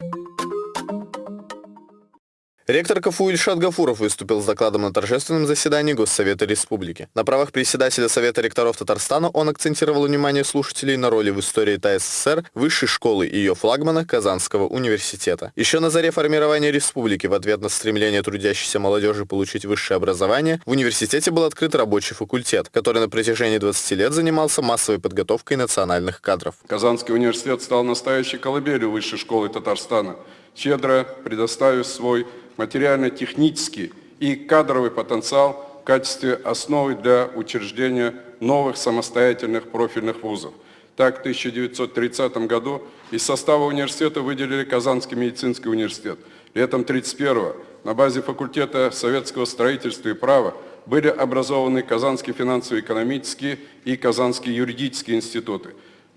you Ректор КФУ Ильшат Гафуров выступил с докладом на торжественном заседании Госсовета Республики. На правах председателя Совета ректоров Татарстана он акцентировал внимание слушателей на роли в истории ТССР высшей школы и ее флагмана Казанского университета. Еще на заре формирования республики в ответ на стремление трудящейся молодежи получить высшее образование в университете был открыт рабочий факультет, который на протяжении 20 лет занимался массовой подготовкой национальных кадров. Казанский университет стал настоящей колыбелью высшей школы Татарстана, щедро предоставив свой материально-технический и кадровый потенциал в качестве основы для учреждения новых самостоятельных профильных вузов. Так, в 1930 году из состава университета выделили Казанский медицинский университет. Летом 1931 на базе факультета советского строительства и права были образованы Казанский финансово-экономический и Казанский юридический институты.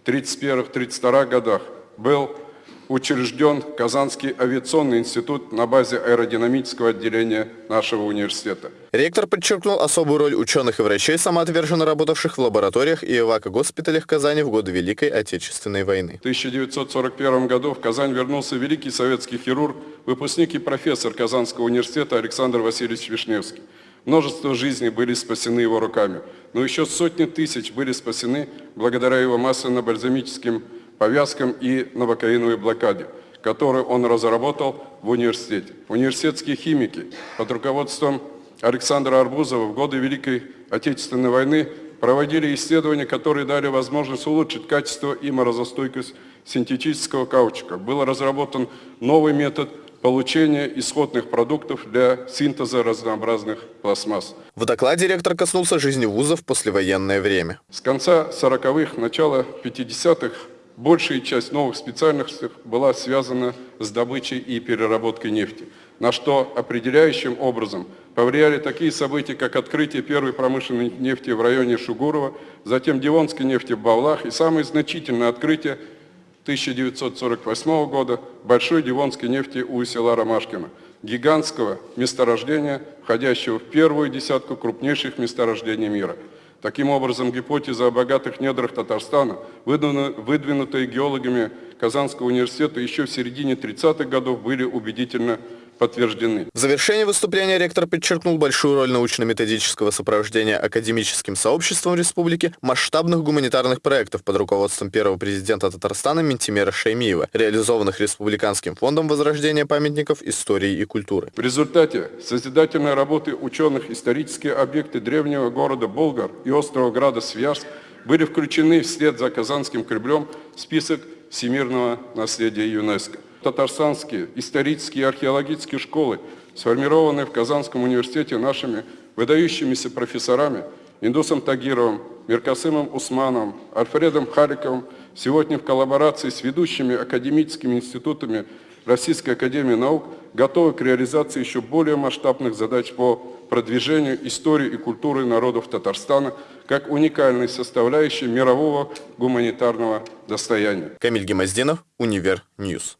В 1931-1932 годах был учрежден Казанский авиационный институт на базе аэродинамического отделения нашего университета. Ректор подчеркнул особую роль ученых и врачей, самоотверженно работавших в лабораториях и эвако-госпиталях Казани в годы Великой Отечественной войны. В 1941 году в Казань вернулся великий советский хирург, выпускник и профессор Казанского университета Александр Васильевич Вишневский. Множество жизней были спасены его руками, но еще сотни тысяч были спасены благодаря его масляно-бальзамическим повязкам и новокаиновой блокаде, которую он разработал в университете. Университетские химики под руководством Александра Арбузова в годы Великой Отечественной войны проводили исследования, которые дали возможность улучшить качество и морозостойкость синтетического каучука. Был разработан новый метод получения исходных продуктов для синтеза разнообразных пластмасс. В докладе ректор коснулся жизни вузов в послевоенное время. С конца 40-х, начала 50-х большая часть новых специальностей была связана с добычей и переработкой нефти, на что определяющим образом повлияли такие события, как открытие первой промышленной нефти в районе Шугурова, затем Дивонской нефти в Бавлах и самое значительное открытие 1948 года большой Дивонской нефти у села Ромашкино, гигантского месторождения, входящего в первую десятку крупнейших месторождений мира – Таким образом, гипотеза о богатых недрах Татарстана, выдвинутая геологами Казанского университета еще в середине 30-х годов, были убедительно подтверждены. В завершении выступления ректор подчеркнул большую роль научно-методического сопровождения академическим сообществом республики масштабных гуманитарных проектов под руководством первого президента Татарстана Ментимера Шаймиева, реализованных Республиканским фондом возрождения памятников истории и культуры. В результате созидательной работы ученых исторические объекты древнего города Болгар и острова Града Свияжск были включены вслед за Казанским Кремлем в список всемирного наследия ЮНЕСКО татарстанские исторические и археологические школы, сформированные в Казанском университете нашими выдающимися профессорами Индусом Тагировым, Миркасымом Усмановым, Альфредом Хариковым, сегодня в коллаборации с ведущими академическими институтами Российской Академии Наук готовы к реализации еще более масштабных задач по продвижению истории и культуры народов Татарстана как уникальной составляющей мирового гуманитарного достояния. Камиль Гемаздинов, Univer News.